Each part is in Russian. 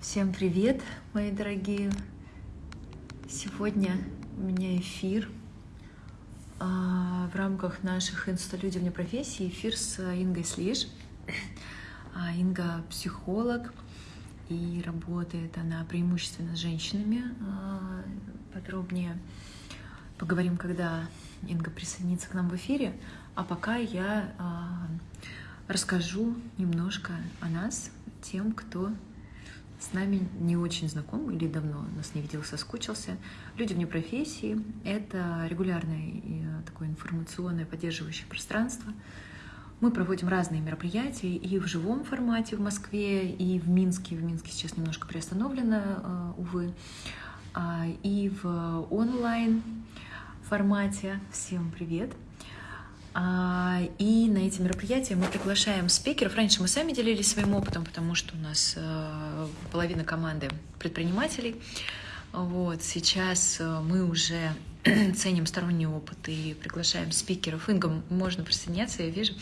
Всем привет, мои дорогие! Сегодня у меня эфир а, в рамках наших «Инсталюди вне профессии» эфир с Ингой Слиш. А, Инга психолог и работает она преимущественно с женщинами. А, подробнее поговорим, когда Инга присоединится к нам в эфире. А пока я расскажу немножко о нас тем, кто с нами не очень знаком или давно нас не видел, соскучился. Люди вне профессии — это регулярное э, такое информационное поддерживающее пространство. Мы проводим разные мероприятия и в живом формате в Москве, и в Минске. В Минске сейчас немножко приостановлено, э, увы, а, и в онлайн формате. Всем привет! А, и на эти мероприятия мы приглашаем спикеров. Раньше мы сами делились своим опытом, потому что у нас э, половина команды предпринимателей. Вот, сейчас э, мы уже ценим сторонний опыт и приглашаем спикеров. Инга, можно присоединяться, я вижу.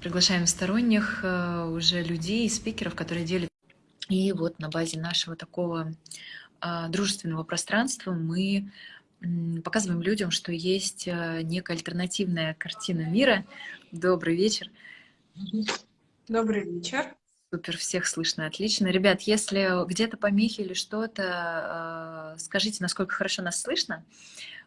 Приглашаем сторонних э, уже людей, спикеров, которые делят. И вот на базе нашего такого дружественного пространства мы показываем людям, что есть э, некая альтернативная картина мира. Добрый вечер. Добрый вечер. Супер, всех слышно, отлично. Ребят, если где-то помехи или что-то, э, скажите, насколько хорошо нас слышно.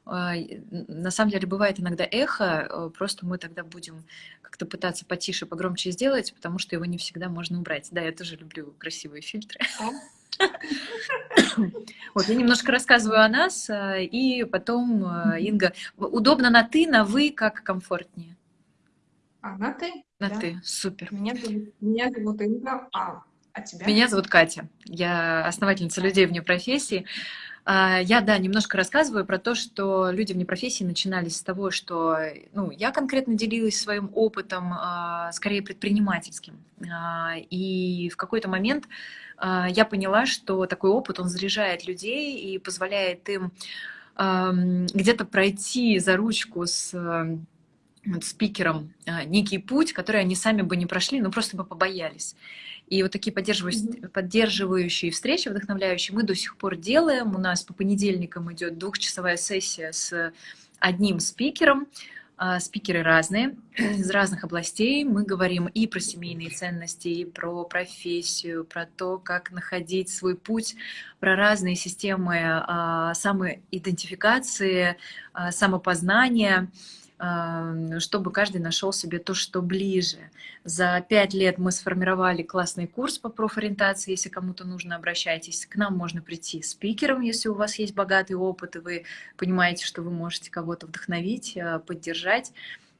Э, на самом деле бывает иногда эхо, просто мы тогда будем как-то пытаться потише, погромче сделать, потому что его не всегда можно убрать. Да, я тоже люблю красивые фильтры. Вот, я немножко рассказываю о нас, э, и потом, э, Инга, удобно на «ты», на «вы», как комфортнее? А, на «ты»? На да. «ты», супер. Меня зовут, меня зовут Инга, а, а тебя? Меня зовут Катя, я основательница людей вне профессии. А, я, да, немножко рассказываю про то, что люди вне профессии начинались с того, что ну, я конкретно делилась своим опытом, а, скорее предпринимательским. И в какой-то момент а, я поняла, что такой опыт, он заряжает людей и позволяет им где-то пройти за ручку с спикером а, некий путь, который они сами бы не прошли, но просто бы побоялись. И вот такие поддерживающие, mm -hmm. поддерживающие встречи, вдохновляющие, мы до сих пор делаем. У нас по понедельникам идет двухчасовая сессия с одним спикером, а, спикеры разные, из разных областей. Мы говорим и про семейные ценности, и про профессию, про то, как находить свой путь, про разные системы а, самоидентификации, а, самопознания, чтобы каждый нашел себе то, что ближе. За пять лет мы сформировали классный курс по профориентации. Если кому-то нужно, обращайтесь. К нам можно прийти спикером, если у вас есть богатый опыт, и вы понимаете, что вы можете кого-то вдохновить, э, поддержать.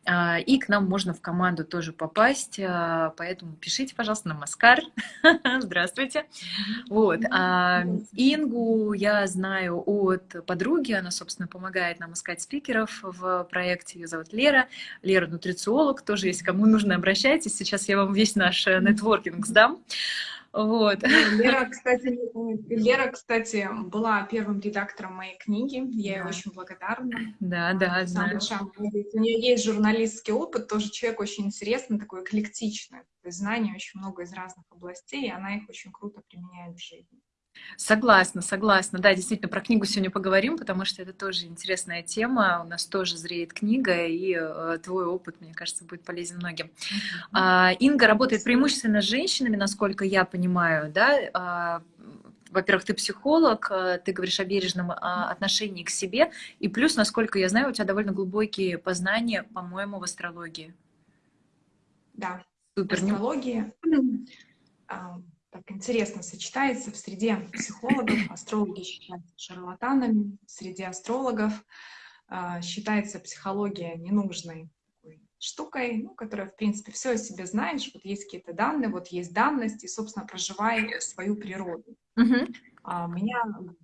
А, и к нам можно в команду тоже попасть, а, поэтому пишите, пожалуйста, на Маскар. Здравствуйте. Вот. А Ингу я знаю от подруги, она, собственно, помогает нам искать спикеров в проекте. Ее зовут Лера. Лера нутрициолог, тоже, если кому нужно, обращайтесь. Сейчас я вам весь наш э, нетворкинг сдам. Вот. Ну, Лера, кстати, Лера, кстати, была первым редактором моей книги. Я ей очень благодарна. Да, да, знаю. У нее есть журналистский опыт, тоже человек очень интересный, такой эклектичный. То есть знаний очень много из разных областей, и она их очень круто применяет в жизни. Согласна, согласна. Да, действительно, про книгу сегодня поговорим, потому что это тоже интересная тема. У нас тоже зреет книга, и э, твой опыт, мне кажется, будет полезен многим. Mm-hmm. Инга работает преимущественно с женщинами, насколько я понимаю, да? А, во-первых, ты психолог, э, ты говоришь о бережном а, отношении к себе, и плюс, насколько я знаю, у тебя довольно глубокие познания, по-моему, в астрологии. Да, Супер. астрология так интересно сочетается в среде психологов, астрологи считаются шарлатанами, среди астрологов э, считается психология ненужной штукой, ну, которая, в принципе, все о себе знаешь, вот есть какие-то данные, вот есть данность, и, собственно, проживай свою природу. -huh. а, меня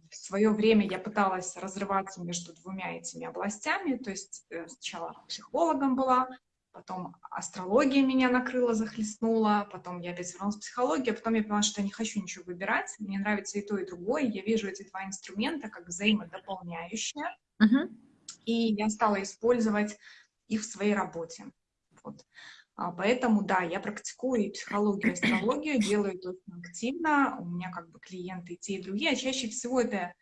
в свое время я пыталась разрываться между двумя этими областями, то есть э, сначала психологом была, потом астрология меня накрыла, захлестнула, потом я опять вернулась в психологию, а потом я поняла, что я не хочу ничего выбирать, мне нравится и то, и другое, я вижу эти два инструмента как взаимодополняющие, uh-huh. и я стала использовать их в своей работе. Вот. А, поэтому, да, я практикую и психологию, и астрологию, делаю это очень активно. У меня как бы клиенты и те, и другие, а чаще всего это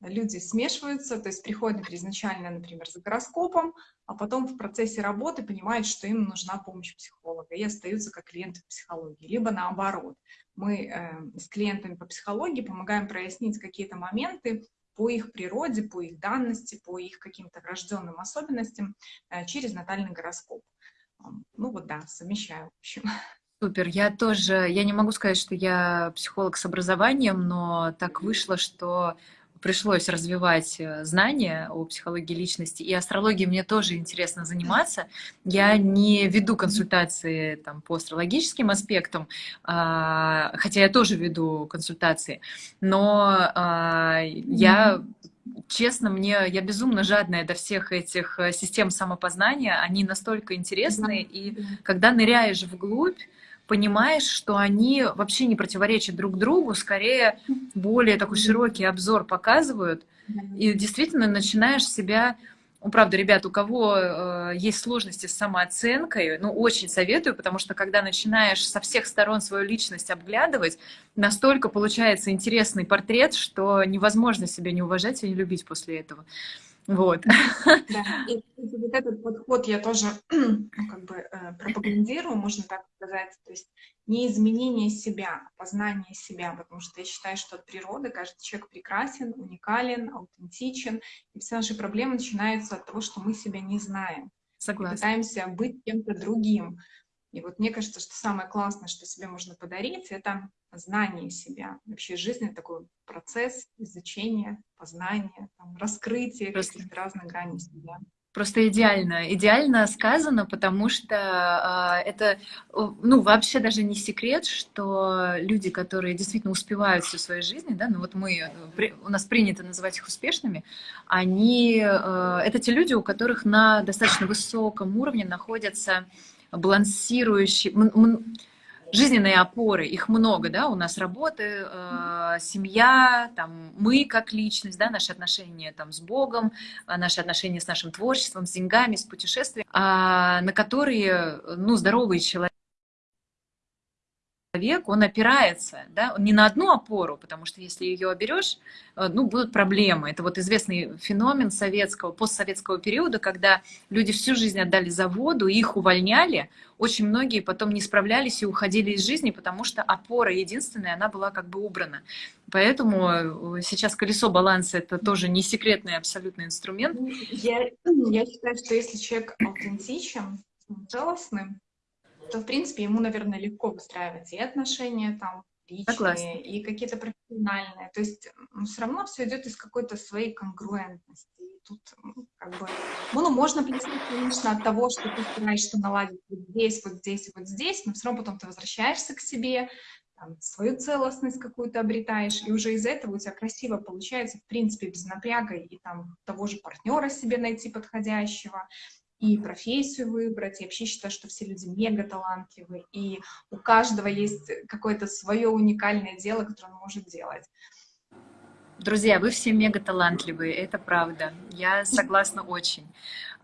люди смешиваются, то есть приходят например, изначально, например, за гороскопом, а потом в процессе работы понимают, что им нужна помощь психолога, и остаются как клиенты психологии. Либо наоборот, мы э, с клиентами по психологии помогаем прояснить какие-то моменты по их природе, по их данности, по их каким-то врожденным особенностям э, через натальный гороскоп. Ну вот да, совмещаю, в общем. Супер. Я тоже, я не могу сказать, что я психолог с образованием, но так вышло, что пришлось развивать э, знания о психологии личности, и астрологией мне тоже интересно заниматься. Я не веду консультации там, по астрологическим аспектам, а, хотя я тоже веду консультации, но а, я честно, мне я безумно жадная до всех этих э, систем самопознания. Они настолько интересные, и когда ныряешь вглубь, понимаешь, что они вообще не противоречат друг другу, скорее более такой широкий обзор показывают, и действительно начинаешь себя ну, правда, ребят, у кого э, есть сложности с самооценкой, ну, очень советую, потому что когда начинаешь со всех сторон свою личность обглядывать, настолько получается интересный портрет, что невозможно себя не уважать и не любить после этого. Вот. Да, и вот этот подход я тоже ну, как бы э, пропагандирую, можно так сказать. То есть не изменение себя, а познание себя, потому что я считаю, что от природы каждый человек прекрасен, уникален, аутентичен, и все наши проблемы начинаются от того, что мы себя не знаем. Согласна. пытаемся быть кем-то другим. И вот мне кажется, что самое классное, что себе можно подарить, это знание себя. Вообще жизнь — это такой процесс изучения, познания, там, раскрытия каких-то разных граней себя. Просто идеально, идеально сказано, потому что э, это, ну, вообще даже не секрет, что люди, которые действительно успевают всю свою жизнь, да, ну вот мы, у нас принято называть их успешными, они, э, это те люди, у которых на достаточно высоком уровне находятся балансирующие, жизненные опоры, их много, да, у нас работы, э, семья, там, мы как личность, да, наши отношения там с Богом, э, наши отношения с нашим творчеством, с деньгами, с путешествием, э, на которые, ну, здоровый человек человек, он опирается, да, не на одну опору, потому что если ее оберешь, э, ну, будут проблемы. Это вот известный феномен советского, постсоветского периода, когда люди всю жизнь отдали заводу, их увольняли, очень многие потом не справлялись и уходили из жизни, потому что опора единственная, она была как бы убрана. Поэтому э, сейчас колесо баланса — это тоже не секретный абсолютный инструмент. Я, я считаю, что если человек аутентичен, целостным, то, в принципе, ему, наверное, легко выстраивать и отношения там, личные, Согласна. и какие-то профессиональные. То есть все равно все идет из какой-то своей конгруентности. И тут как бы, ну, можно плести, конечно, от того, что ты стараешься наладить вот здесь, вот здесь, вот здесь, но все равно потом ты возвращаешься к себе, там, свою целостность какую-то обретаешь, и уже из этого у тебя красиво получается, в принципе, без напряга, и там того же партнера себе найти подходящего, и профессию выбрать. Я вообще считаю, что все люди мега талантливы, и у каждого есть какое-то свое уникальное дело, которое он может делать. Друзья, вы все мега талантливые, это правда. Я согласна очень.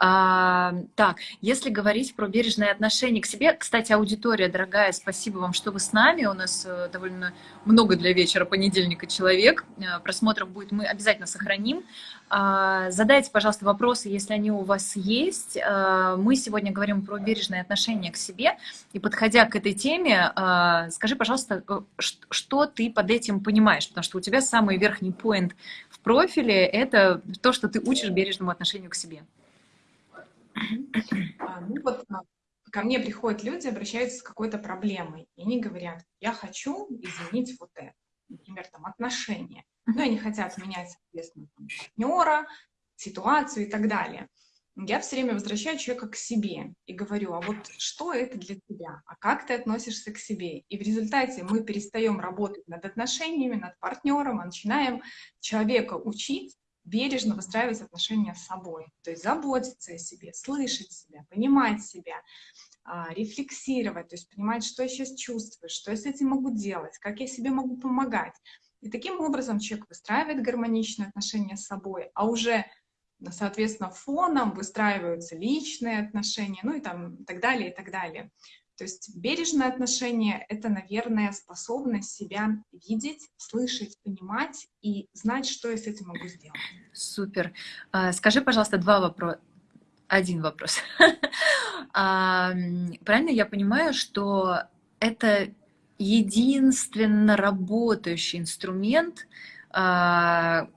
А, так, если говорить про бережное отношение к себе, кстати, аудитория дорогая, спасибо вам, что вы с нами. У нас э, довольно много для вечера понедельника человек. Э, просмотров будет, мы обязательно сохраним. А, задайте, пожалуйста, вопросы, если они у вас есть. А, мы сегодня говорим про бережное отношение к себе. И подходя к этой теме, а, скажи, пожалуйста, что ты под этим понимаешь? Потому что у тебя самый верхний поинт в профиле – это то, что ты учишь бережному отношению к себе. А, ну вот а, ко мне приходят люди, обращаются с какой-то проблемой, и они говорят, я хочу изменить вот это, например, там отношения. Ну, они хотят менять, соответственно, там, партнера, ситуацию и так далее. Я все время возвращаю человека к себе и говорю, а вот что это для тебя, а как ты относишься к себе? И в результате мы перестаем работать над отношениями, над партнером, а начинаем человека учить бережно выстраивать отношения с собой, то есть заботиться о себе, слышать себя, понимать себя, а, рефлексировать, то есть понимать, что я сейчас чувствую, что я с этим могу делать, как я себе могу помогать. И таким образом человек выстраивает гармоничные отношения с собой, а уже соответственно, фоном выстраиваются личные отношения, ну и там так далее, и так далее. То есть бережное отношение — это, наверное, способность себя видеть, слышать, понимать и знать, что я с этим могу сделать. Супер. А, скажи, пожалуйста, два вопроса. Один вопрос. А, правильно я понимаю, что это единственно работающий инструмент, а,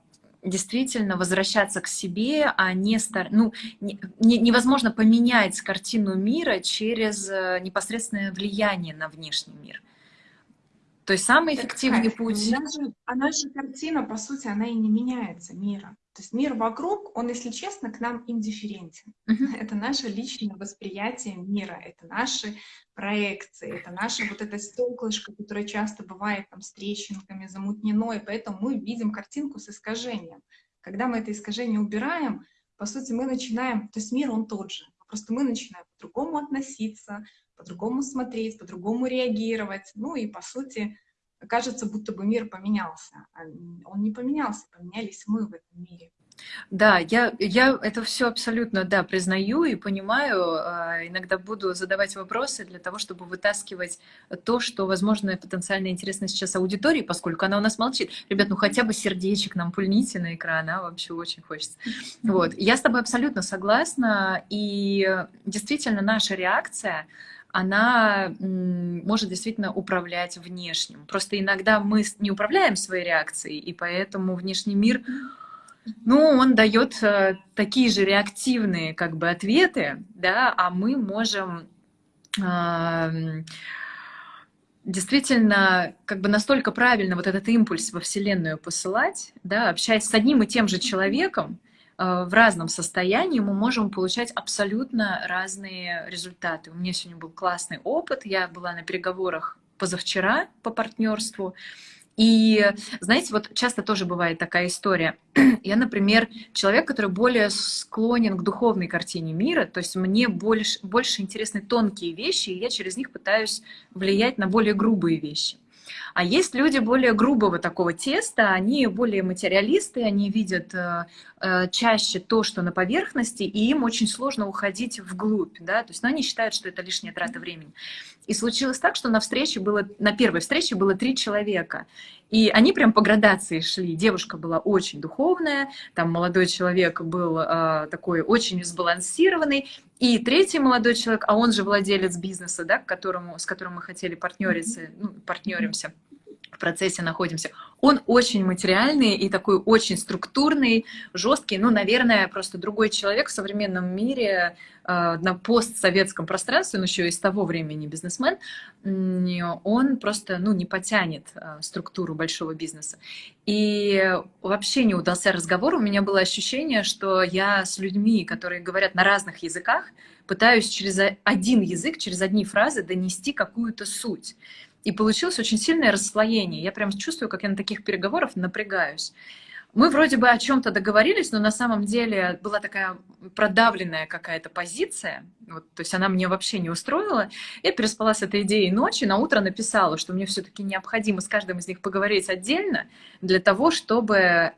действительно возвращаться к себе, а не стар... ну, не, невозможно поменять картину мира через э, непосредственное влияние на внешний мир. То есть самый эффективный так, путь... Она же, она же картина, по сути, она и не меняется, мира. То есть мир вокруг, он, если честно, к нам индифферентен. Uh -huh. Это наше личное восприятие мира, это наши проекции, это наше вот это стеклышко, которое часто бывает там с трещинками, замутнено, и поэтому мы видим картинку с искажением. Когда мы это искажение убираем, по сути, мы начинаем, то есть мир, он тот же, просто мы начинаем по-другому относиться, по-другому смотреть, по-другому реагировать, ну и, по сути, кажется, будто бы мир поменялся. А он не поменялся, поменялись мы в этом мире. Да, я, я это все абсолютно, да, признаю и понимаю. А, иногда буду задавать вопросы для того, чтобы вытаскивать то, что, возможно, потенциально интересно сейчас аудитории, поскольку она у нас молчит. Ребят, ну хотя бы сердечек нам пульните на экран, а вообще очень хочется. Вот, я с тобой абсолютно согласна, и действительно наша реакция — она может действительно управлять внешним. Просто иногда мы не управляем своей реакцией, и поэтому внешний мир, ну, он дает э, такие же реактивные как бы ответы, да, а мы можем действительно как бы настолько правильно вот этот импульс во Вселенную посылать, да, общаясь с одним и тем же человеком, в разном состоянии мы можем получать абсолютно разные результаты. У меня сегодня был классный опыт. Я была на переговорах позавчера по партнерству. И, знаете, вот часто тоже бывает такая история. Я, например, человек, который более склонен к духовной картине мира, то есть мне больше, больше интересны тонкие вещи, и я через них пытаюсь влиять на более грубые вещи. А есть люди более грубого такого теста, они более материалисты, они видят э, э, чаще то, что на поверхности, и им очень сложно уходить вглубь, да, то есть ну, они считают, что это лишняя трата времени. И случилось так, что на встрече было, на первой встрече было три человека, и они прям по градации шли. Девушка была очень духовная, там молодой человек был э, такой очень сбалансированный, и третий молодой человек, а он же владелец бизнеса, да, к которому, с которым мы хотели партнериться, ну, партнеримся в процессе находимся, он очень материальный и такой очень структурный, жесткий, ну, наверное, просто другой человек в современном мире э, на постсоветском пространстве, но еще из того времени бизнесмен, он просто, ну, не потянет э, структуру большого бизнеса. И вообще не удался разговор, у меня было ощущение, что я с людьми, которые говорят на разных языках, пытаюсь через один язык, через одни фразы донести какую-то суть. И получилось очень сильное расслоение. Я прям чувствую, как я на таких переговорах напрягаюсь. Мы вроде бы о чем-то договорились, но на самом деле была такая продавленная какая-то позиция, вот, то есть она мне вообще не устроила. Я переспала с этой идеей ночи, на утро написала, что мне все-таки необходимо с каждым из них поговорить отдельно для того, чтобы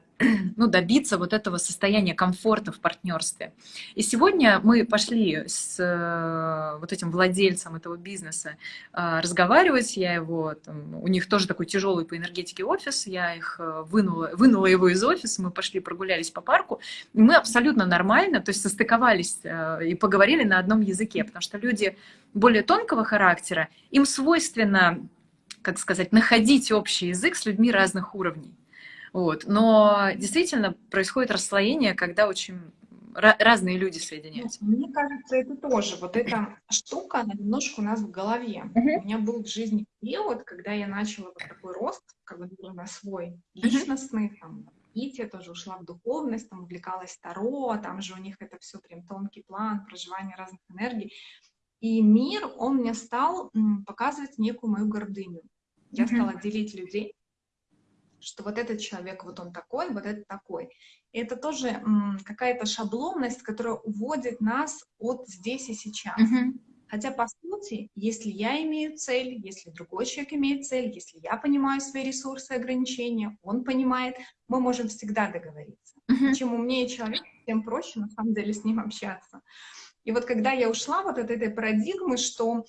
ну, добиться вот этого состояния комфорта в партнерстве. И сегодня мы пошли с э, вот этим владельцем этого бизнеса э, разговаривать. Я его, там, у них тоже такой тяжелый по энергетике офис, я их э, вынула, вынула его из офиса, мы пошли прогулялись по парку. И мы абсолютно нормально, то есть состыковались и поговорили на одном языке, потому что люди более тонкого характера, им свойственно, как сказать, находить общий язык с людьми разных уровней. Вот. Но действительно происходит расслоение, когда очень разные люди соединяются. Мне кажется, это тоже, вот эта штука, она немножко у нас в голове. Uh -huh. У меня был в жизни период, когда я начала вот такой рост, как бы на свой личностный, uh -huh. там, я тоже ушла в духовность, там увлекалась Таро, там же у них это все прям тонкий план, проживание разных энергий. И мир, он мне стал показывать некую мою гордыню. Я uh -huh. стала делить людей что вот этот человек, вот он такой, вот этот такой. И это тоже какая-то шаблонность, которая уводит нас от здесь и сейчас. Uh -huh. Хотя, по сути, если я имею цель, если другой человек имеет цель, если я понимаю свои ресурсы и ограничения, он понимает, мы можем всегда договориться. Uh-huh. Чем умнее человек, тем проще, на самом деле, с ним общаться. И вот когда я ушла вот от этой парадигмы, что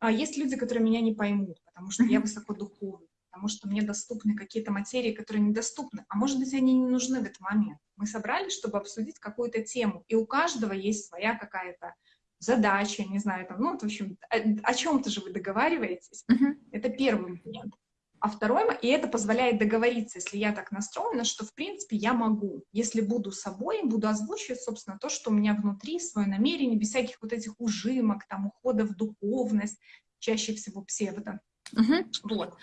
а, есть люди, которые меня не поймут, потому что uh-huh. я высокодуховна, потому что мне доступны какие-то материи, которые недоступны, а может быть, они не нужны в этот момент. Мы собрались, чтобы обсудить какую-то тему, и у каждого есть своя какая-то задача, не знаю, там, ну, вот, в общем, о, о чем-то же вы договариваетесь. Uh-huh. Это первый момент. А второй, и это позволяет договориться, если я так настроена, что, в принципе, я могу, если буду собой, буду озвучивать, собственно, то, что у меня внутри, свое намерение, без всяких вот этих ужимок, там, ухода в духовность, чаще всего псевдо. Uh-huh. Вот.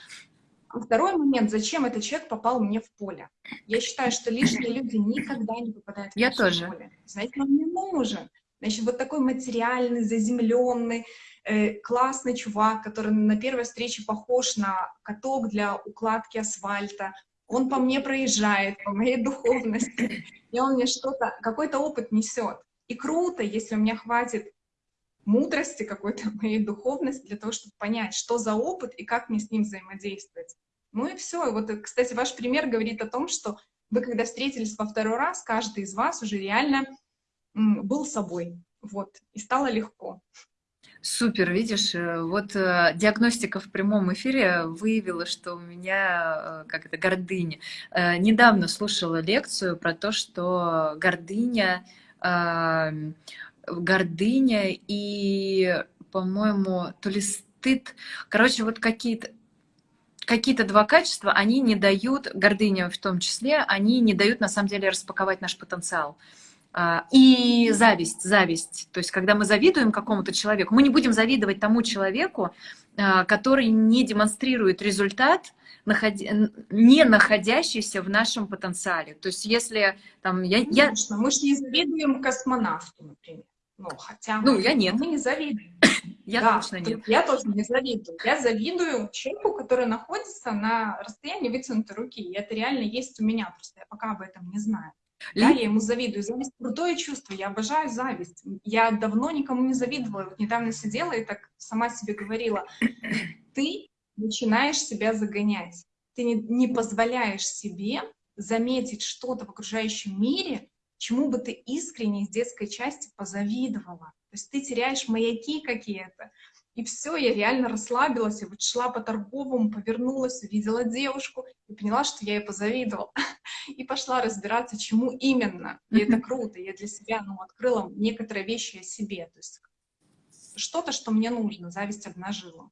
Второй момент, зачем этот человек попал мне в поле? Я считаю, что лишние люди никогда не попадают в я тоже. поле. Знаете, он не нужен. Значит, вот такой материальный, заземленный, э, классный чувак, который на первой встрече похож на каток для укладки асфальта, он по мне проезжает, по моей духовности, и он мне что-то, какой-то опыт несет. И круто, если у меня хватит мудрости какой-то моей духовности для того, чтобы понять, что за опыт и как мне с ним взаимодействовать. Ну и все. И вот, кстати, ваш пример говорит о том, что вы, когда встретились во второй раз, каждый из вас уже реально был собой, вот, и стало легко. Супер, видишь, э, вот э, диагностика в прямом эфире выявила, что у меня, э, как это, гордыня. Э, недавно слушала лекцию про то, что гордыня, э, гордыня и, по-моему, то ли стыд, короче, вот какие-то какие-то два качества, они не дают, гордыня в том числе, они не дают на самом деле распаковать наш потенциал. А, и зависть, зависть. То есть, когда мы завидуем какому-то человеку, мы не будем завидовать тому человеку, а, который не демонстрирует результат, не находящийся в нашем потенциале. То есть, если там... Я, я... Мы же не завидуем космонавту, например. Ну, хотя ну, я нет. мы не завидуем. Я да, точно нет. Я тоже не завидую. Я завидую человеку, который находится на расстоянии вытянутой руки. И это реально есть у меня, просто я пока об этом не знаю. Да, я ему завидую. Зависть — крутое чувство, я обожаю зависть. Я давно никому не завидовала. Вот недавно сидела и так сама себе говорила, ты начинаешь себя загонять. Ты не, не позволяешь себе заметить что-то в окружающем мире, чему бы ты искренне из детской части позавидовала. То есть ты теряешь маяки какие-то. И все, я реально расслабилась, я вот шла по торговому, повернулась, увидела девушку и поняла, что я ей позавидовала. И пошла разбираться, чему именно. И это круто. Я для себя ну, открыла некоторые вещи о себе. То есть что-то, что мне нужно, зависть обнажила.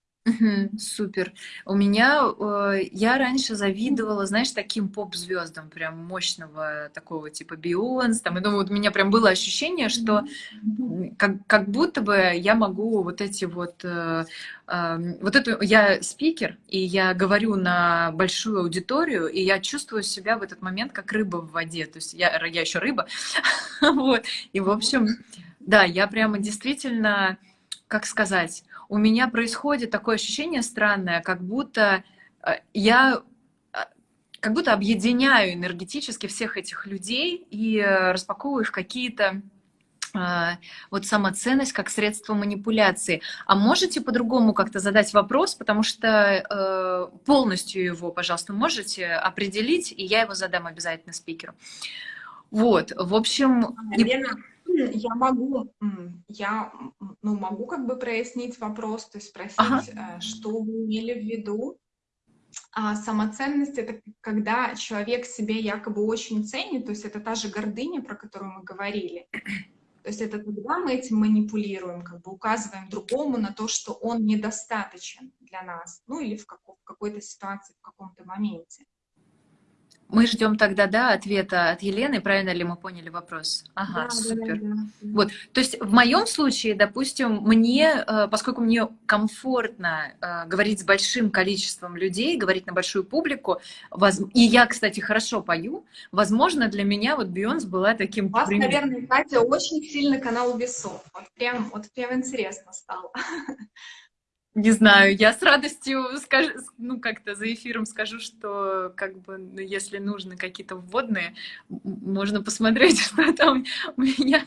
Супер. У меня, э, я раньше завидовала, знаешь, таким поп-звездам, прям мощного такого типа Бионс, там, и думаю, вот у меня прям было ощущение, что как, как будто бы я могу вот эти вот, э, э, вот эту, я спикер, и я говорю на большую аудиторию, и я чувствую себя в этот момент как рыба в воде, то есть я, я еще рыба, вот, и в общем, да, я прямо действительно, как сказать, у меня происходит такое ощущение странное, как будто э, я э, как будто объединяю энергетически всех этих людей и э, распаковываю их какие-то вот самоценность как средство манипуляции. А можете по-другому как-то задать вопрос, потому что полностью его, пожалуйста, можете определить, и я его задам обязательно спикеру. Вот, в общем... Лена, я могу, я ну, могу как бы прояснить вопрос, то есть спросить, ага. Э, что вы имели в виду. А самоценность — это когда человек себе якобы очень ценит, то есть это та же гордыня, про которую мы говорили. То есть это тогда мы этим манипулируем, как бы указываем другому на то, что он недостаточен для нас, ну или в, какой- в какой-то ситуации, в каком-то моменте. Мы ждем тогда, да, ответа от Елены, правильно ли мы поняли вопрос? Ага, да, супер. Да, да, да. Вот, то есть в моем случае, допустим, мне, э, поскольку мне комфортно э, говорить с большим количеством людей, говорить на большую публику, и я, кстати, хорошо пою, возможно, для меня вот Бейонс была таким... У вас, примером. наверное, Катя, очень сильный канал весов. Вот прям, вот прям интересно стало. Не знаю, я с радостью скажу, ну как-то за эфиром скажу, что как бы ну, если нужны какие-то вводные, можно посмотреть, что там у меня.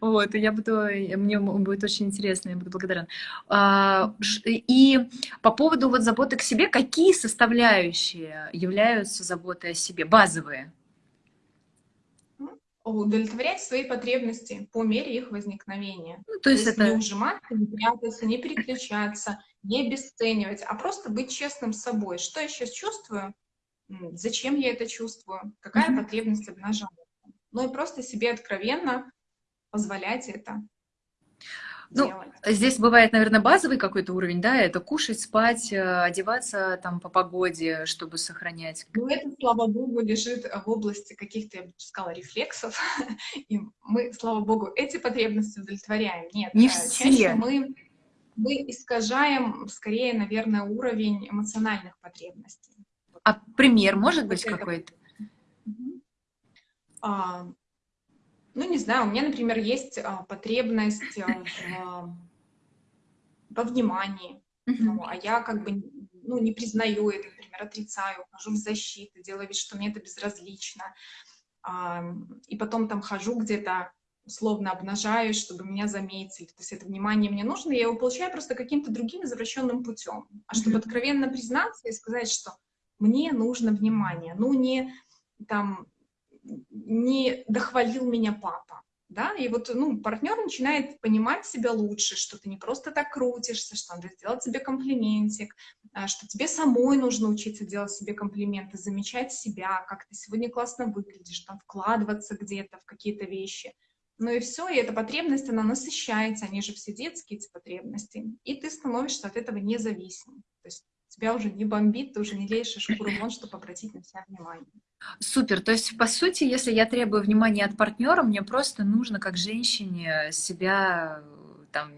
Вот, и я буду, мне будет очень интересно, я буду благодарна. А, и по поводу вот заботы к себе, какие составляющие являются заботой о себе, базовые? Удовлетворять свои потребности по мере их возникновения. Ну, то, есть то есть это... не ужиматься, не прятаться, не переключаться, не обесценивать, а просто быть честным с собой. Что я сейчас чувствую? Зачем я это чувствую? Какая mm -hmm. потребность обнажается? Ну и просто себе откровенно позволять это. Ну, здесь бывает, наверное, базовый какой-то уровень, да, это кушать, спать, э, одеваться там по погоде, чтобы сохранять. Ну, это, слава богу, лежит в области каких-то, я бы сказала, рефлексов, и мы, слава богу, эти потребности удовлетворяем. Нет, не э, все. мы, мы искажаем, скорее, наверное, уровень эмоциональных потребностей. А пример может быть какой-то? А, ну, не знаю, у меня, например, есть а, потребность а, в, во внимании, ну, а я как бы ну, не признаю это, например, отрицаю, хожу в защиту, делаю вид, что мне это безразлично, а, и потом там хожу где-то, условно обнажаюсь, чтобы меня заметили. То есть это внимание мне нужно, я его получаю просто каким-то другим извращенным путем. А чтобы откровенно признаться и сказать, что мне нужно внимание, ну не там не дохвалил меня папа, да, и вот, ну, партнер начинает понимать себя лучше, что ты не просто так крутишься, что надо сделать себе комплиментик, а, что тебе самой нужно учиться делать себе комплименты, замечать себя, как ты сегодня классно выглядишь, там, вкладываться где-то в какие-то вещи. Ну и все, и эта потребность, она насыщается, они же все детские, эти потребности, и ты становишься от этого независим. То есть тебя уже не бомбит, ты уже не лезешь шкуру чтобы обратить на себя внимание. Супер. То есть, по сути, если я требую внимания от партнера, мне просто нужно, как женщине, себя там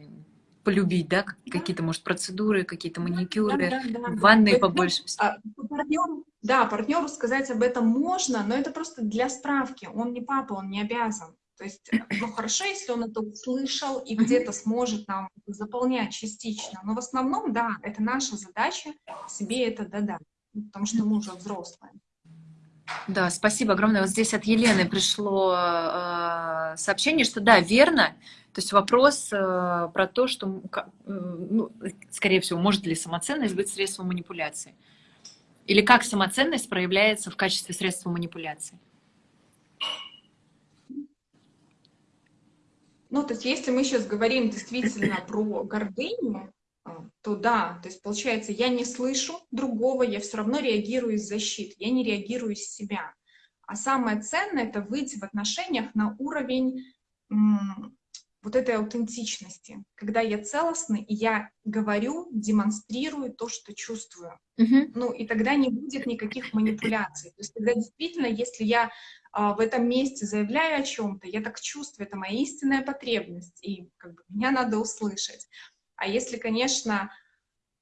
полюбить, да, какие-то, может, процедуры, какие-то маникюры, да, да, да, ванные да. побольше. А, партнеру, да, партнеру сказать об этом можно, но это просто для справки. Он не папа, он не обязан. То есть, э, ну, хорошо, если он это услышал и где-то сможет нам заполнять частично, но в основном, да, это наша задача себе это додать, потому что мы уже взрослые. Да, спасибо огромное. Вот здесь от Елены пришло э, сообщение, что да, верно. То есть вопрос э, про то, что, э, ну, скорее всего, может ли самоценность быть средством манипуляции? Или как самоценность проявляется в качестве средства манипуляции? Ну, то есть если мы сейчас говорим действительно про гордыню, а, то да, то есть получается, я не слышу другого, я все равно реагирую из защиты, я не реагирую из себя. А самое ценное — это выйти в отношениях на уровень вот этой аутентичности, когда я целостный, и я говорю, демонстрирую то, что чувствую. Uh -huh. Ну, и тогда не будет никаких манипуляций. То есть тогда действительно, если я в этом месте заявляю о чем-то, я так чувствую, это моя истинная потребность, и как бы, меня надо услышать. А если, конечно,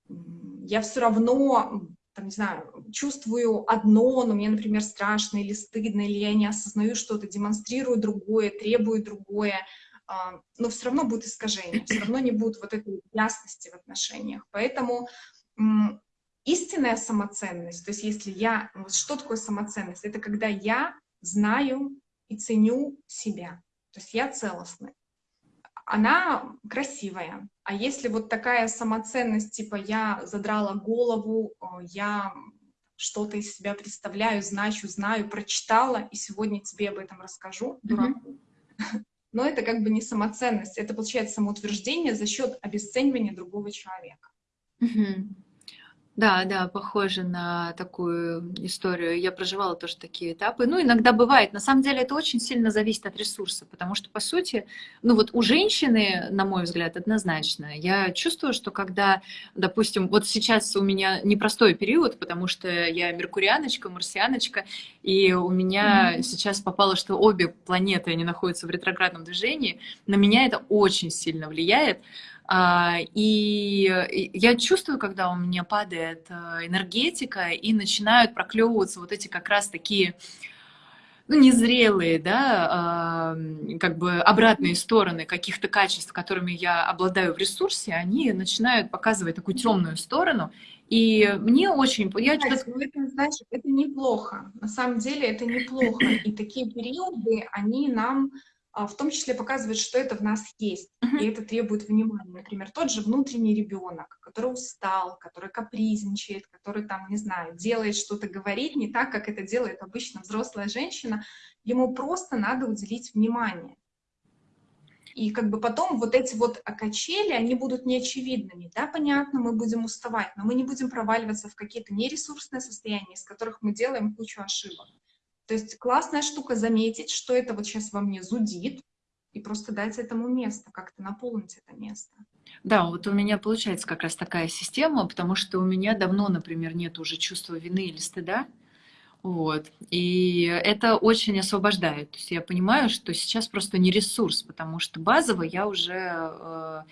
я все равно там, не знаю, чувствую одно, но мне, например, страшно или стыдно, или я не осознаю что-то, демонстрирую другое, требую другое, а, но все равно будет искажение, все равно не будет вот этой ясности в отношениях. Поэтому истинная самоценность, то есть если я... Что такое самоценность? Это когда я знаю и ценю себя, то есть я целостный. Она красивая. А если вот такая самоценность, типа я задрала голову, я что-то из себя представляю, значу, знаю, прочитала, и сегодня тебе об этом расскажу, дураку. Mm -hmm но это как бы не самоценность, это получается самоутверждение за счет обесценивания другого человека. Угу. Да, да, похоже на такую историю. Я проживала тоже такие этапы. Ну, иногда бывает. На самом деле это очень сильно зависит от ресурса, потому что, по сути, ну вот у женщины, на мой взгляд, однозначно. Я чувствую, что когда, допустим, вот сейчас у меня непростой период, потому что я меркурианочка, марсианочка, и у меня mm -hmm. сейчас попало, что обе планеты, они находятся в ретроградном движении. На меня это очень сильно влияет. А, и я чувствую, когда у меня падает э, энергетика, и начинают проклевываться вот эти как раз такие ну, незрелые, да, э, как бы обратные стороны каких-то качеств, которыми я обладаю в ресурсе, они начинают показывать такую темную сторону. И мне очень... Я Знаете, ну, это, знаешь, это неплохо. На самом деле это неплохо. И такие периоды, они нам в том числе показывает, что это в нас есть, uh-huh. и это требует внимания. Например, тот же внутренний ребенок, который устал, который капризничает, который там, не знаю, делает что-то, говорит не так, как это делает обычно взрослая женщина, ему просто надо уделить внимание. И как бы потом вот эти вот качели, они будут неочевидными. Да, понятно, мы будем уставать, но мы не будем проваливаться в какие-то нересурсные состояния, из которых мы делаем кучу ошибок. То есть классная штука заметить, что это вот сейчас во мне зудит, и просто дать этому место, как-то наполнить это место. Да, вот у меня получается как раз такая система, потому что у меня давно, например, нет уже чувства вины или стыда. Вот. И это очень освобождает. То есть я понимаю, что сейчас просто не ресурс, потому что базово я уже, э,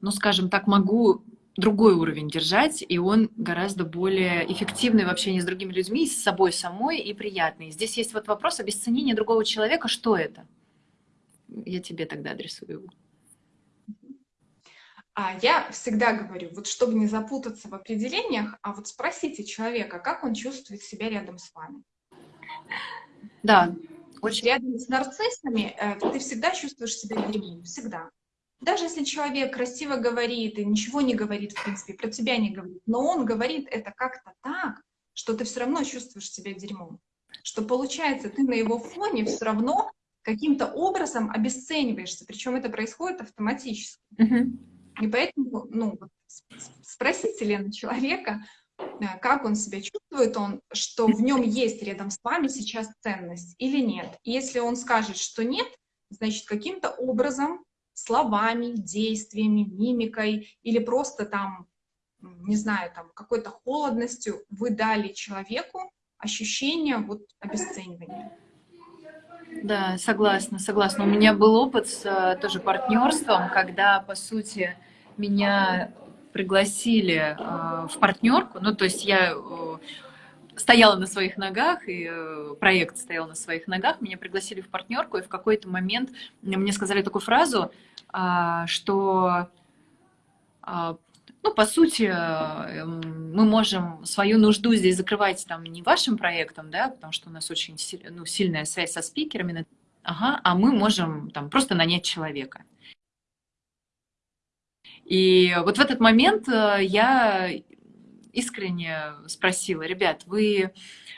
ну, скажем так, могу другой уровень держать, и он гораздо более эффективный в общении с другими людьми, с собой самой и приятный. Здесь есть вот вопрос обесценения другого человека. Что это? Я тебе тогда адресую его. А я всегда говорю, вот чтобы не запутаться в определениях, а вот спросите человека, как он чувствует себя рядом с вами. Да. Очень... Рядом с нарциссами э, ты всегда чувствуешь себя дерьмом, всегда. Даже если человек красиво говорит и ничего не говорит, в принципе, про тебя не говорит, но он говорит это как-то так, что ты все равно чувствуешь себя дерьмом. Что получается, ты на его фоне все равно каким-то образом обесцениваешься, причем это происходит автоматически. Uh -huh. И поэтому, ну, спросите Лена человека, э, как он себя чувствует, он, что в нем есть рядом с вами сейчас ценность или нет. И если он скажет, что нет, значит, каким-то образом словами, действиями, мимикой или просто там, не знаю, там какой-то холодностью вы дали человеку ощущение вот обесценивания. Да, согласна, согласна. У меня был опыт с э, тоже партнерством, когда, по сути, меня пригласили э, в партнерку, ну, то есть я э, стояла на своих ногах, и э, проект стоял на своих ногах, меня пригласили в партнерку, и в какой-то момент мне сказали такую фразу, а, что, а, ну, по сути, э, мы можем свою нужду здесь закрывать там не вашим проектом, да, потому что у нас очень ну, сильная связь со спикерами, ага, а мы можем там просто нанять человека. И вот в этот момент э, я искренне спросила, ребят, вы,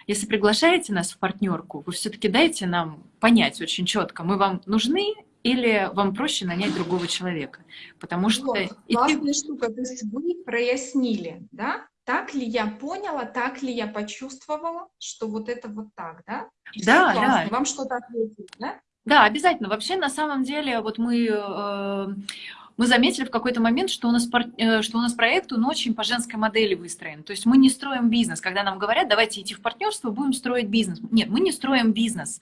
если приглашаете нас в партнерку, вы все-таки дайте нам понять очень четко, мы вам нужны или вам проще нанять другого человека? Потому что... Вот, классная штука, то есть вы прояснили, да? Так ли я поняла, так ли я почувствовала, что вот это вот так, да? Да, да. Вам что-то ответили, да? Да, обязательно. Вообще, на самом деле, вот мы э, мы заметили в какой-то момент, что у нас, э, что у нас проект, он очень по женской модели выстроен. То есть мы не строим бизнес. Когда нам говорят, давайте идти в партнерство, будем строить бизнес. Нет, мы не строим бизнес.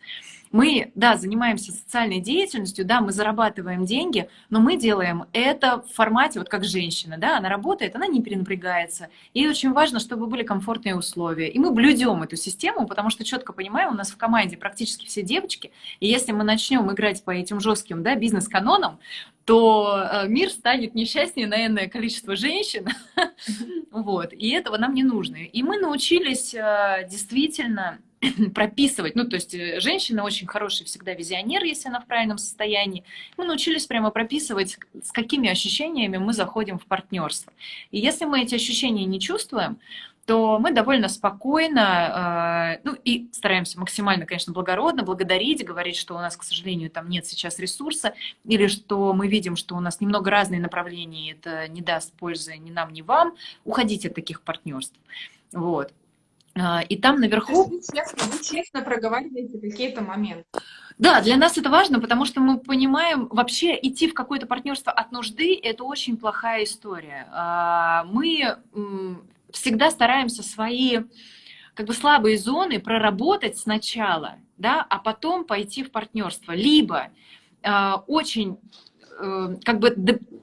Мы, да, занимаемся социальной деятельностью, да, мы зарабатываем деньги, но мы делаем это в формате, вот как женщина, да, она работает, она не перенапрягается. И очень важно, чтобы были комфортные условия. И мы блюдем эту систему, потому что четко понимаем, у нас в команде практически все девочки, и если мы начнем играть по этим жестким, да, бизнес-канонам, то э, мир станет несчастнее на энное количество женщин. вот. И этого нам не нужно. И мы научились э, действительно прописывать, ну, то есть э, женщина очень хороший всегда визионер, если она в правильном состоянии. Мы научились прямо прописывать, с какими ощущениями мы заходим в партнерство. И если мы эти ощущения не чувствуем, то мы довольно спокойно, э, ну и стараемся максимально, конечно, благородно благодарить, говорить, что у нас, к сожалению, там нет сейчас ресурса, или что мы видим, что у нас немного разные направления, это не даст пользы ни нам, ни вам, уходить от таких партнерств. Вот. Э, и там наверху... вы честно, вы честно проговариваете какие-то моменты. Да, для нас это важно, потому что мы понимаем, вообще идти в какое-то партнерство от нужды – это очень плохая история. А, мы всегда стараемся свои как бы слабые зоны проработать сначала, да, а потом пойти в партнерство. Либо э, очень э, как бы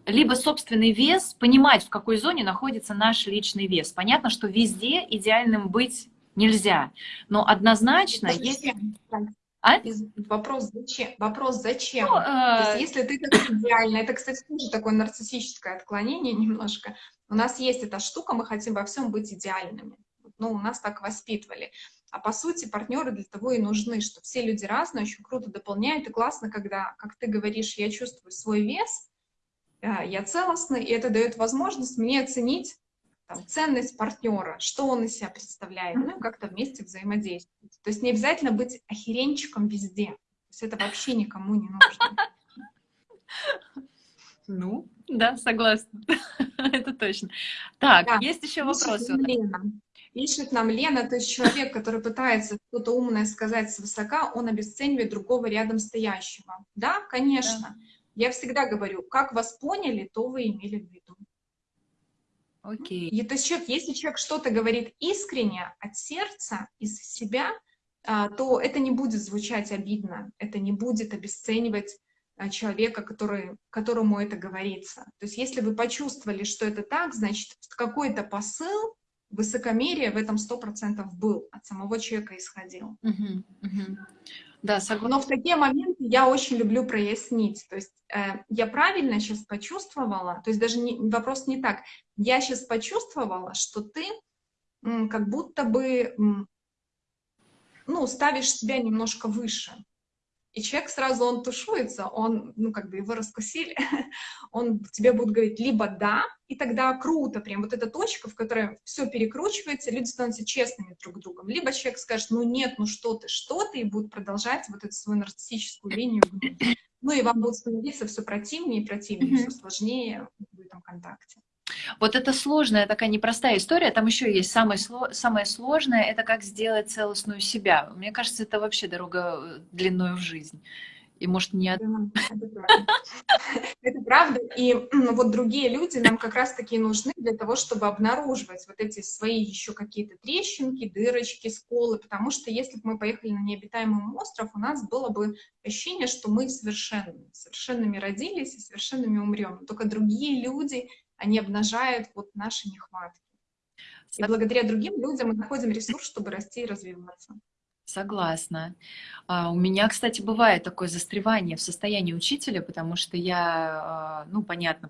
либо собственный вес, понимать, в какой зоне находится наш личный вес. Понятно, что везде идеальным быть нельзя, но одноднозначно это есть... А? Вопрос зачем? Вопрос зачем? Ну, То есть, э, если ты так идеально, это, кстати, тоже такое нарциссическое отклонение немножко. У нас есть эта штука, мы хотим во всем быть идеальными. Ну, у нас так воспитывали. А по сути партнеры для того и нужны, что все люди разные, очень круто дополняют, и классно, когда, как ты говоришь, я чувствую свой вес, э, я целостный, и это дает возможность мне оценить там, ценность партнера, что он из себя представляет, ну, как-то вместе взаимодействовать. То есть не обязательно быть охеренчиком везде. То есть это вообще никому не нужно. Ну, да, согласна. это точно. Так, да. есть еще вопросы? Лена. Пишет нам Лена, то есть человек, который пытается что-то умное сказать свысока, он обесценивает другого рядом стоящего. Да, конечно. Да. Я всегда говорю, как вас поняли, то вы имели в виду. Окей. И, то есть человек, если человек что-то говорит искренне, от сердца, из себя, а, то это не будет звучать обидно, это не будет обесценивать а, человека, который, которому это говорится. То есть если вы почувствовали, что это так, значит, какой-то посыл, высокомерие в этом сто процентов был, от самого человека исходил. Угу, угу. Да, согласна. Но в такие моменты я очень люблю прояснить. То есть э, я правильно сейчас почувствовала, то есть даже не, вопрос не так. Я сейчас почувствовала, что ты м, как будто бы м, ну, ставишь себя немножко выше. И человек сразу, он тушуется, он, ну, как бы его раскусили, он тебе будет говорить либо «да», и тогда круто, прям вот эта точка, в которой все перекручивается, люди становятся честными друг с другом. Либо человек скажет «ну нет, ну что ты, что ты», и будет продолжать вот эту свою нарциссическую линию. Ну и вам будет становиться все противнее и противнее, все сложнее в этом контакте. Вот это сложная, такая непростая история. Там еще есть самое, самое сложное, это как сделать целостную себя. Мне кажется, это вообще дорога э, длиной в жизнь. И может не... Это правда. это правда. И вот другие люди нам как раз-таки нужны для того, чтобы обнаруживать вот эти свои еще какие-то трещинки, дырочки, сколы. Потому что если бы мы поехали на необитаемый остров, у нас было бы ощущение, что мы совершенны. Совершенными родились и совершенными умрем. Только другие люди они обнажают вот наши нехватки. И благодаря другим людям мы находим ресурс, чтобы расти и развиваться. Согласна. А, у меня, кстати, бывает такое застревание в состоянии учителя, потому что я, а, ну, понятно,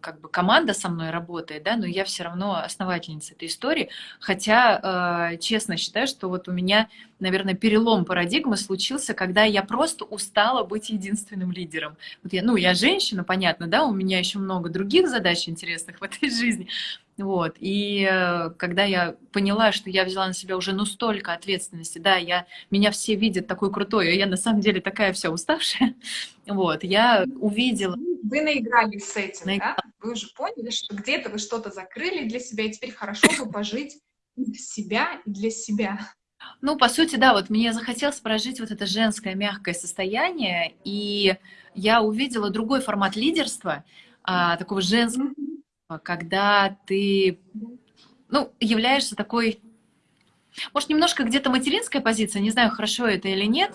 как бы команда со мной работает, да, но я все равно основательница этой истории, хотя э, честно считаю, что вот у меня, наверное, перелом парадигмы случился, когда я просто устала быть единственным лидером. Вот я, ну, я женщина, понятно, да, у меня еще много других задач интересных в этой жизни, вот, и э, когда я поняла, что я взяла на себя уже ну столько ответственности, да, я, меня все видят такой крутой, а я на самом деле такая вся уставшая, вот, я увидела вы наигрались с этим, Наиграл. да? Вы уже поняли, что где-то вы что-то закрыли для себя, и теперь хорошо бы пожить для себя и для себя. Ну, по сути, да, вот мне захотелось прожить вот это женское мягкое состояние, и я увидела другой формат лидерства, а, такого женского, когда ты, ну, являешься такой, может, немножко где-то материнская позиция, не знаю, хорошо это или нет,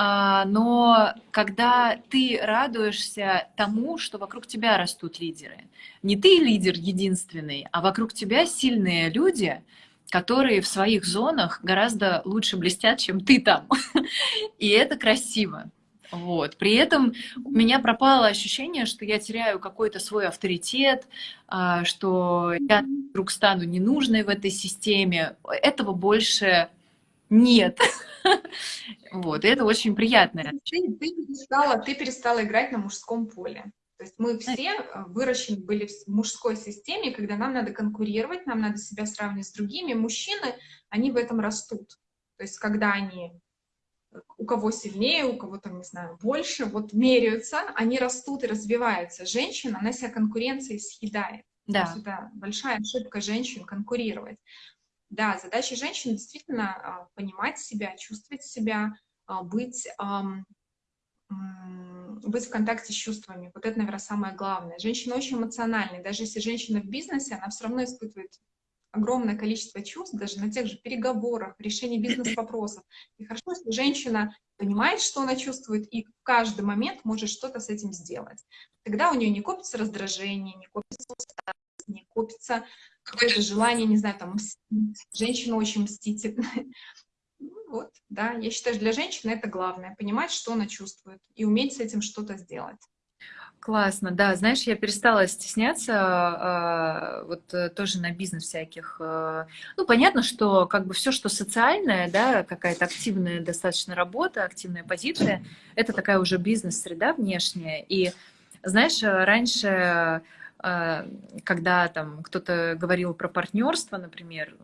но когда ты радуешься тому, что вокруг тебя растут лидеры, не ты лидер единственный, а вокруг тебя сильные люди, которые в своих зонах гораздо лучше блестят, чем ты там. И это красиво. Вот. При этом у меня пропало ощущение, что я теряю какой-то свой авторитет, а, что я вдруг стану ненужной в этой системе. Этого больше нет. Вот, и это очень приятно. Ты, ты, перестала, ты перестала играть на мужском поле. То есть мы все э, выращены были в мужской системе, когда нам надо конкурировать, нам надо себя сравнивать с другими. Мужчины, они в этом растут. То есть когда они у кого сильнее, у кого там, не знаю, больше, вот меряются, они растут и развиваются. Женщина, она себя конкуренцией съедает. Да. это большая ошибка женщин конкурировать. Да, задача женщины действительно а, понимать себя, чувствовать себя, а, быть, быть в контакте с чувствами. Вот это, наверное, самое главное. Женщина очень эмоциональная. Даже если женщина в бизнесе, она все равно испытывает огромное количество чувств, даже на тех же переговорах, решении бизнес-вопросов. И хорошо, если женщина понимает, что она чувствует, и в каждый момент может что-то с этим сделать. Тогда у нее не копится раздражение, не копится усталость, не копится какое-то желание, не знаю, там, женщина очень мстительная. вот, да, я считаю, что для женщины это главное, понимать, что она чувствует, и уметь с этим что-то сделать. Классно, да. Знаешь, я перестала стесняться, а, вот э, тоже на бизнес всяких. Э, ну, понятно, что как бы все, что социальное, да, какая-то активная достаточно работа, активная позиция, это такая уже бизнес-среда внешняя. И, знаешь, раньше, э, когда там кто-то говорил про партнерство, например,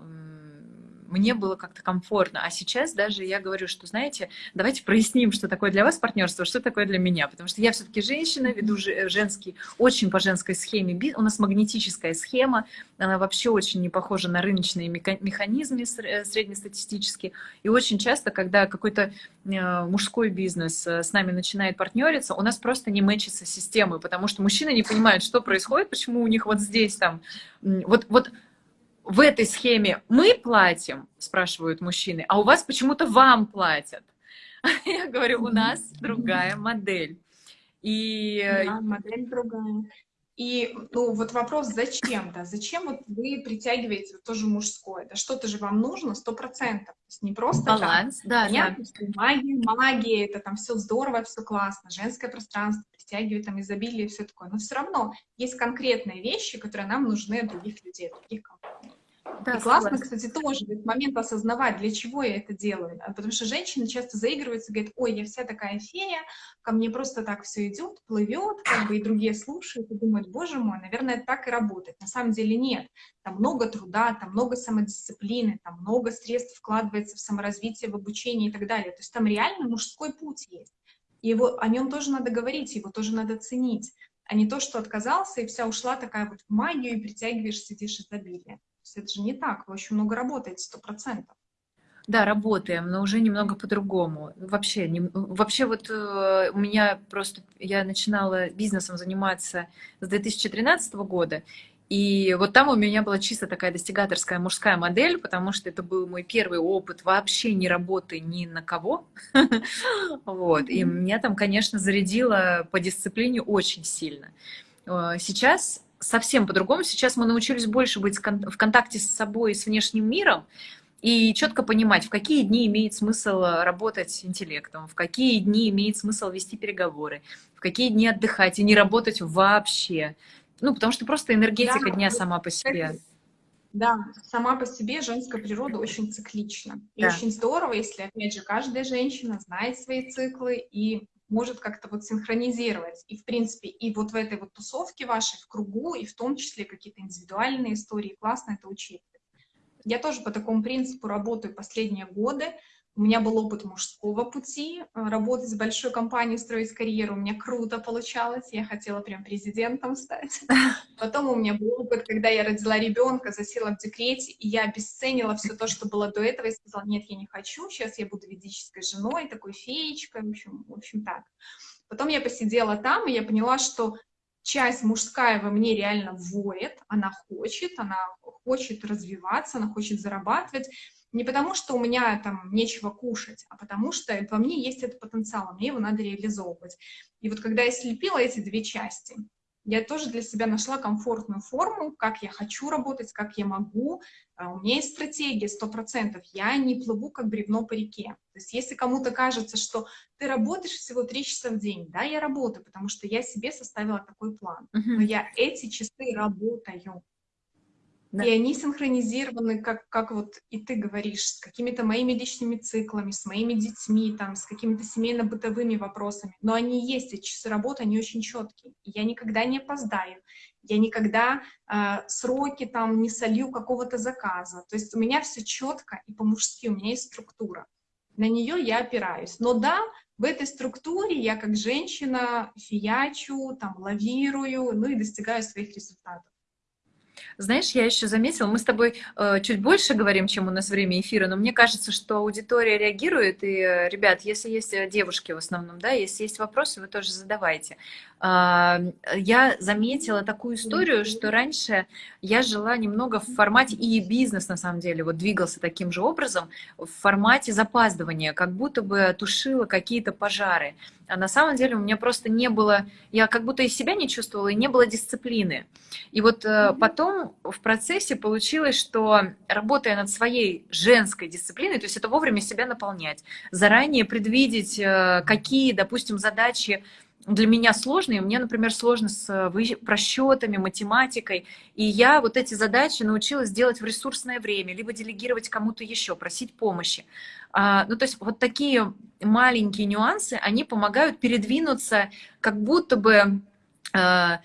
мне было как-то комфортно. А сейчас даже я говорю, что, знаете, давайте проясним, что такое для вас партнерство, что такое для меня. Потому что я все-таки женщина, веду женский, очень по женской схеме. У нас магнетическая схема, она вообще очень не похожа на рыночные механизмы э, среднестатистические. И очень часто, когда какой-то э, мужской бизнес э, с нами начинает партнериться, у нас просто не мэчится системы, потому что мужчины не понимают, что происходит, почему у них вот здесь там... Вот, вот в этой схеме мы платим, спрашивают мужчины, а у вас почему-то вам платят. Я говорю, у нас другая модель. И... Да, модель другая. И ну, вот вопрос, зачем, да, зачем вот вы притягиваете тоже мужское, да, что-то же вам нужно, сто процентов, не просто Баланс, так. да, Понятно, да. магия, магия, это там все здорово, все классно, женское пространство притягивает там изобилие и все такое, но все равно есть конкретные вещи, которые нам нужны от других людей, от других компаний. Да, и классно, согласна. кстати, тоже этот момент осознавать, для чего я это делаю. А потому что женщины часто заигрываются, говорят, ой, я вся такая фея, ко мне просто так все идет, плывет, как бы и другие слушают и думают, боже мой, наверное, так и работает. На самом деле нет. Там много труда, там много самодисциплины, там много средств вкладывается в саморазвитие, в обучение и так далее. То есть там реально мужской путь есть. И его, о нем тоже надо говорить, его тоже надо ценить, а не то, что отказался и вся ушла такая вот в магию и притягиваешь, сидишь изобилие есть это же не так, вы очень много работаете, сто процентов. Да, работаем, но уже немного по-другому. Вообще, не, вообще вот э, у меня просто, я начинала бизнесом заниматься с 2013 года, и вот там у меня была чисто такая достигаторская мужская модель, потому что это был мой первый опыт вообще не работы ни на кого. Вот. И меня там, конечно, зарядило по дисциплине очень сильно. Э, сейчас совсем по-другому. Сейчас мы научились больше быть в контакте с собой и с внешним миром, и четко понимать, в какие дни имеет смысл работать интеллектом, в какие дни имеет смысл вести переговоры, в какие дни отдыхать и не работать вообще. Ну, потому что просто энергетика да, дня сама по себе. Да, сама по себе женская природа очень циклична. И да. очень здорово, если, опять же, каждая женщина знает свои циклы и может как-то вот синхронизировать. И, в принципе, и вот в этой вот тусовке вашей, в кругу, и в том числе какие-то индивидуальные истории, классно это учитывать. Я тоже по такому принципу работаю последние годы. У меня был опыт мужского пути, э, работать в большой компании, строить карьеру. У меня круто получалось, я хотела прям президентом стать. Потом у меня был опыт, когда я родила ребенка, засела в декрете, и я обесценила все то, что было до этого, и сказала, нет, я не хочу, сейчас я буду ведической женой, такой феечкой, в общем, в общем так. Потом я посидела там, и я поняла, что часть мужская во мне реально воет, она хочет, она хочет развиваться, она хочет зарабатывать, не потому, что у меня там нечего кушать, а потому что во мне есть этот потенциал, мне его надо реализовывать. И вот когда я слепила эти две части, я тоже для себя нашла комфортную форму, как я хочу работать, как я могу. А у меня есть стратегия сто процентов. Я не плыву как бревно по реке. То есть если кому-то кажется, что ты работаешь всего три часа в день, да, я работаю, потому что я себе составила такой план. Но я эти часы работаю. Да. И они синхронизированы, как, как вот и ты говоришь, с какими-то моими личными циклами, с моими детьми, там, с какими-то семейно-бытовыми вопросами. Но они есть, эти часы работы, они очень четкие. Я никогда не опоздаю, я никогда э, сроки там не солью какого-то заказа. То есть у меня все четко и по-мужски, у меня есть структура. На нее я опираюсь. Но да, в этой структуре я как женщина фиячу, там, лавирую, ну и достигаю своих результатов. Знаешь, я еще заметила, мы с тобой э, чуть больше говорим, чем у нас время эфира, но мне кажется, что аудитория реагирует, и, э, ребят, если есть э, девушки в основном, да, если есть вопросы, вы тоже задавайте. Э, я заметила такую историю, что раньше я жила немного в формате, и бизнес, на самом деле, вот двигался таким же образом, в формате запаздывания, как будто бы тушила какие-то пожары. А на самом деле у меня просто не было, я как будто из себя не чувствовала, и не было дисциплины. И вот э, потом потом в процессе получилось, что работая над своей женской дисциплиной, то есть это вовремя себя наполнять, заранее предвидеть, э, какие, допустим, задачи для меня сложные. Мне, например, сложно с э, просчетами, математикой. И я вот эти задачи научилась делать в ресурсное время, либо делегировать кому-то еще, просить помощи. А, ну, то есть вот такие маленькие нюансы, они помогают передвинуться как будто бы а,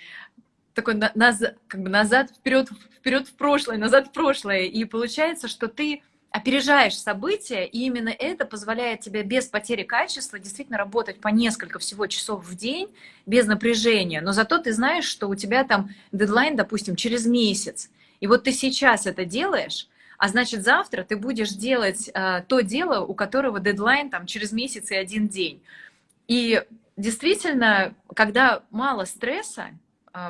такой на, назад, как бы назад, вперед, вперед в прошлое, назад в прошлое. И получается, что ты опережаешь события, и именно это позволяет тебе без потери качества действительно работать по несколько всего часов в день без напряжения, но зато ты знаешь, что у тебя там дедлайн, допустим, через месяц, и вот ты сейчас это делаешь, а значит завтра ты будешь делать э, то дело, у которого дедлайн там через месяц и один день. И действительно, когда мало стресса,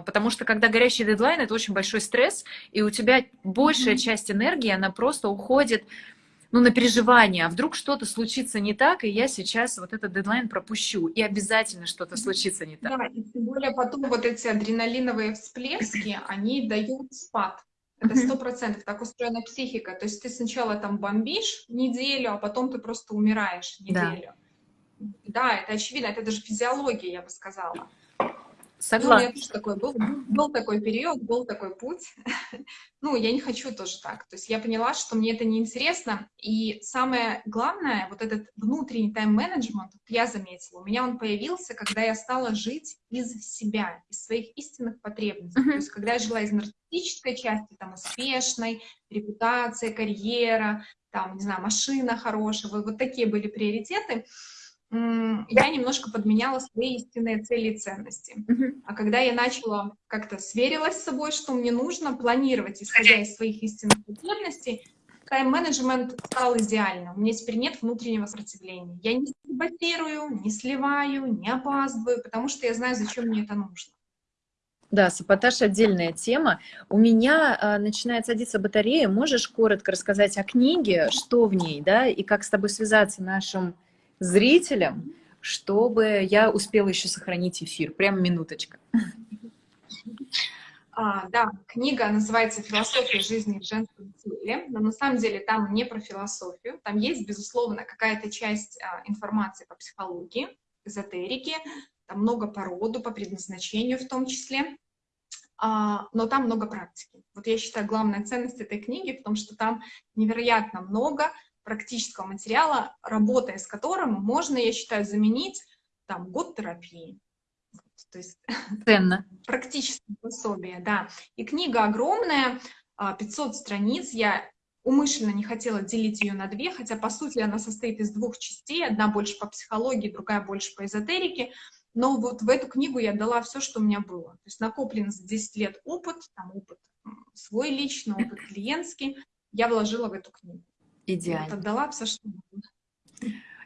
потому что когда горящий дедлайн, это очень большой стресс, и у тебя большая часть энергии, она просто уходит ну, на переживание, а вдруг что-то случится не так, и я сейчас вот этот дедлайн пропущу, и обязательно что-то случится не так. Да, и тем более потом вот эти адреналиновые всплески, они дают спад. Это сто процентов, так устроена психика. То есть ты сначала там бомбишь неделю, а потом ты просто умираешь неделю. Да, да это очевидно, это даже физиология, я бы сказала. Согласна. Ну, меня тоже такой был, был такой период, был такой путь. ну, я не хочу тоже так. То есть я поняла, что мне это неинтересно. И самое главное, вот этот внутренний тайм-менеджмент, я заметила, у меня он появился, когда я стала жить из себя, из своих истинных потребностей. Uh-huh. То есть когда я жила из нарциссической части, там, успешной, репутация, карьера, там, не знаю, машина хорошая, вот, вот такие были приоритеты я немножко подменяла свои истинные цели и ценности. А когда я начала как-то сверилась с собой, что мне нужно планировать, исходя из своих истинных потребностей, тайм-менеджмент стал идеальным. У меня теперь нет внутреннего сопротивления. Я не саботирую, не сливаю, не опаздываю, потому что я знаю, зачем мне это нужно. Да, саботаж отдельная тема. У меня а, начинает садиться батарея. Можешь коротко рассказать о книге, что в ней, да, и как с тобой связаться нашим зрителям, чтобы я успела еще сохранить эфир. Прям минуточка. А, да, книга называется «Философия жизни в женском теле», но на самом деле там не про философию, там есть, безусловно, какая-то часть а, информации по психологии, эзотерике, там много по роду, по предназначению в том числе, а, но там много практики. Вот я считаю, главная ценность этой книги в том, что там невероятно много практического материала, работая с которым можно, я считаю, заменить там год терапии. То есть Ценно. практическое пособие, да. И книга огромная, 500 а, страниц. Я умышленно не хотела делить ее на две, хотя, по сути, она состоит из двух частей. Одна больше по психологии, другая больше по эзотерике. Но вот в эту книгу я дала все, что у меня было. То есть накоплен за 10 лет опыт, там опыт свой личный, опыт клиентский, я вложила в эту книгу. Идеально. Я отдала все, что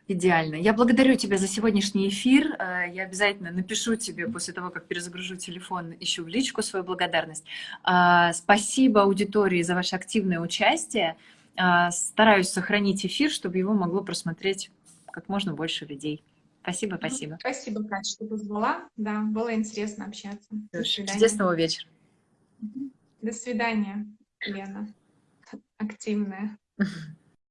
Идеально. Я благодарю тебя за сегодняшний эфир. Э, я обязательно напишу тебе после того, как перезагружу телефон, ищу в личку свою благодарность. Э, спасибо аудитории за ваше активное участие. Э, стараюсь сохранить эфир, чтобы его могло просмотреть как можно больше людей. Спасибо, спасибо. Спасибо, Катя, что позвала. Да, было интересно общаться. Чудесного вечера. До свидания, Лена. Активная.